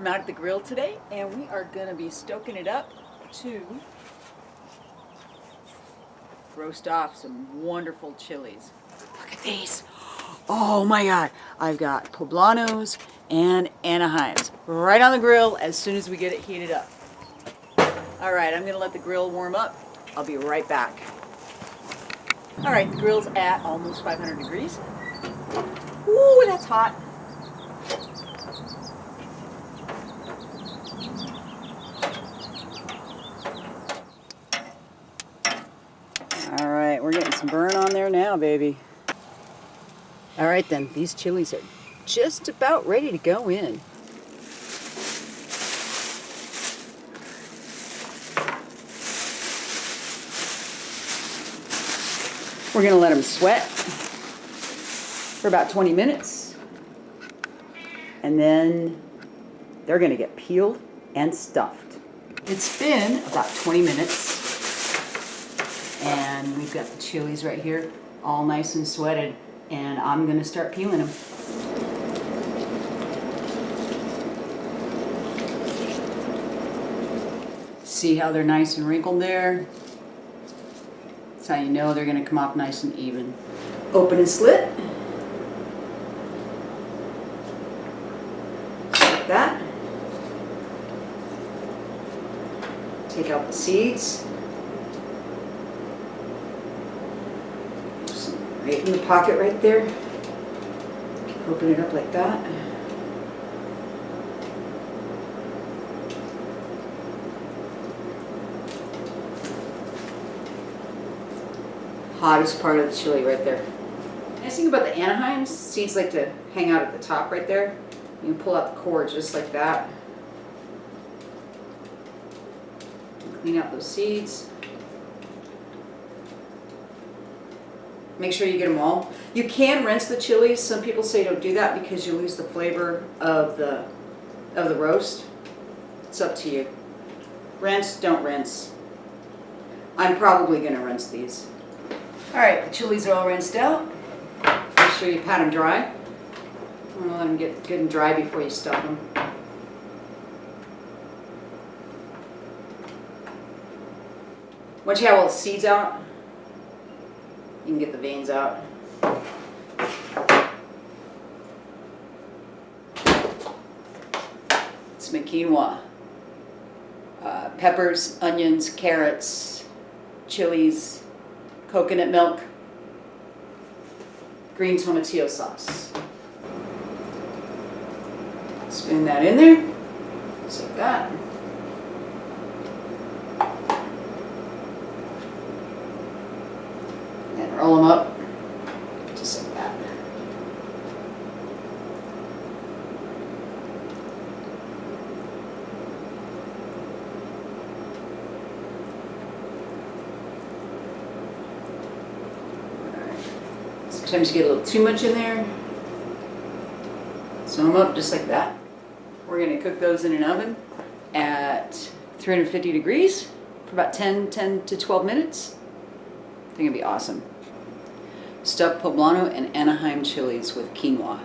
I'm out at the grill today and we are gonna be stoking it up to roast off some wonderful chilies. Look at these. Oh my God. I've got poblanos and Anaheims right on the grill as soon as we get it heated up. All right, I'm gonna let the grill warm up. I'll be right back. All right, the grill's at almost 500 degrees. Ooh, that's hot. All right, we're getting burn on there now, baby. All right then, these chilies are just about ready to go in. We're gonna let them sweat for about 20 minutes. And then they're gonna get peeled and stuffed. It's been about 20 minutes and we've got the chilies right here all nice and sweated and I'm gonna start peeling them. See how they're nice and wrinkled there? That's how you know they're gonna come off nice and even. Open and slit. Like that. Take out the seeds. Right in the pocket right there. Open it up like that. Hottest part of the chili right there. Nice thing about the Anaheim, seeds like to hang out at the top right there. You can pull out the core just like that. Clean out those seeds. Make sure you get them all. You can rinse the chilies. Some people say don't do that because you lose the flavor of the of the roast. It's up to you. Rinse, don't rinse. I'm probably going to rinse these. All right, the chilies are all rinsed out. Make sure you pat them dry. I want to let them get good and dry before you stuff them. Once you have all the seeds out, you can get the veins out. It's my quinoa. Uh, peppers, onions, carrots, chilies, coconut milk, green tomatillo sauce. Spoon that in there, just like that. Roll them up, just like that. Sometimes you get a little too much in there. Sew them up just like that. We're going to cook those in an oven at 350 degrees for about 10, 10 to 12 minutes. I think it'd be awesome stuffed poblano and Anaheim chilies with quinoa.